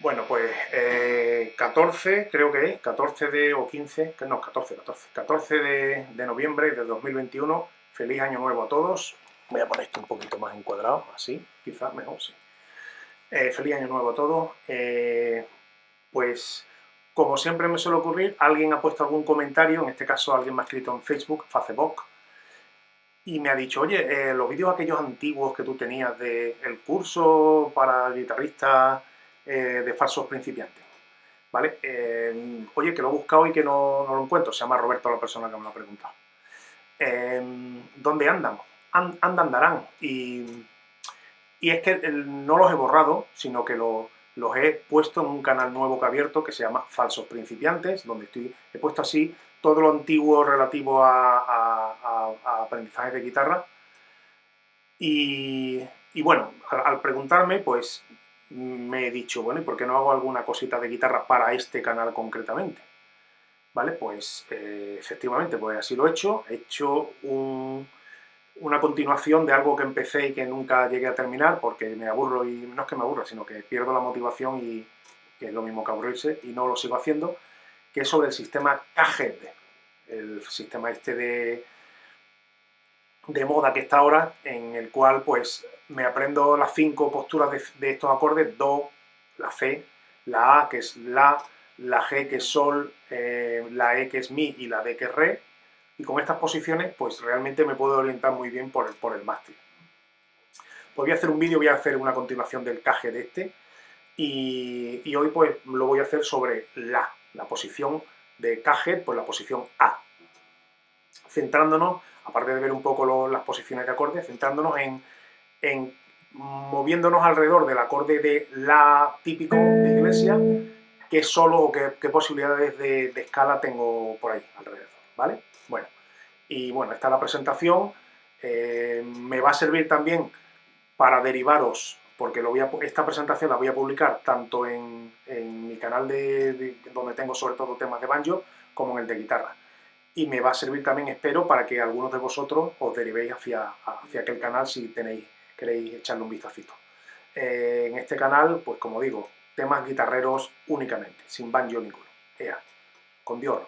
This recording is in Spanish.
Bueno, pues 14, eh, creo que es, 14 de, o 15, no, 14, 14, 14 de, de noviembre de 2021. Feliz año nuevo a todos. Voy a poner esto un poquito más encuadrado, así, quizás mejor, sí. Eh, feliz año nuevo a todos. Eh, pues, como siempre me suele ocurrir, alguien ha puesto algún comentario, en este caso alguien me ha escrito en Facebook, Facebook, y me ha dicho, oye, los vídeos aquellos antiguos que tú tenías del curso para guitarristas eh, de falsos principiantes. ¿Vale? Eh, oye, que lo he buscado y que no, lo encuentro. Se llama Roberto la persona que me lo ha preguntado. Eh, ¿Dónde andan? andan, andarán. Y, y, es que no los he borrado, sino que los he puesto en un canal nuevo que he abierto que se llama Falsos Principiantes, donde estoy, he puesto así todo lo antiguo relativo a, aprendizaje de guitarra. Y, bueno, al preguntarme, pues me he dicho, bueno, ¿y por qué no hago alguna cosita de guitarra para este canal concretamente? ¿Vale? Pues eh, efectivamente, pues así lo he hecho. He hecho una continuación de algo que empecé y que nunca llegué a terminar porque me aburro y no es que me aburro, sino que pierdo la motivación y que es lo mismo que aburrirse y no lo sigo haciendo, que es sobre el sistema KGED, el sistema este de, de moda que está ahora, en el cual pues me aprendo las cinco posturas de, estos acordes, Do, la C, la A que es La, la G que es Sol, eh, la E que es Mi y la D que es Re, y con estas posiciones pues realmente me puedo orientar muy bien por el, por el mástil. Pues voy a hacer un vídeo, voy a hacer una continuación del caje de este, y, y, hoy pues lo voy a hacer sobre La, la posición de caje, pues la posición A. Centrándonos, aparte de ver un poco las posiciones de acordes, centrándonos en en moviéndonos alrededor del acorde de La típico de iglesia, qué solo o qué, posibilidades de, escala tengo por ahí alrededor, ¿vale? Bueno, y bueno, esta es la presentación, eh, me va a servir también para derivaros, porque esta presentación la voy a publicar tanto en, mi canal de, donde tengo sobre todo temas de banjo, como en el de guitarra. Y me va a servir también, espero, para que algunos de vosotros os derivéis hacia, hacia aquel canal si tenéis queréis echarle un vistacito. Eh, en este canal, pues como digo, temas guitarreros únicamente, sin banjo ninguno. Ea, con Dios.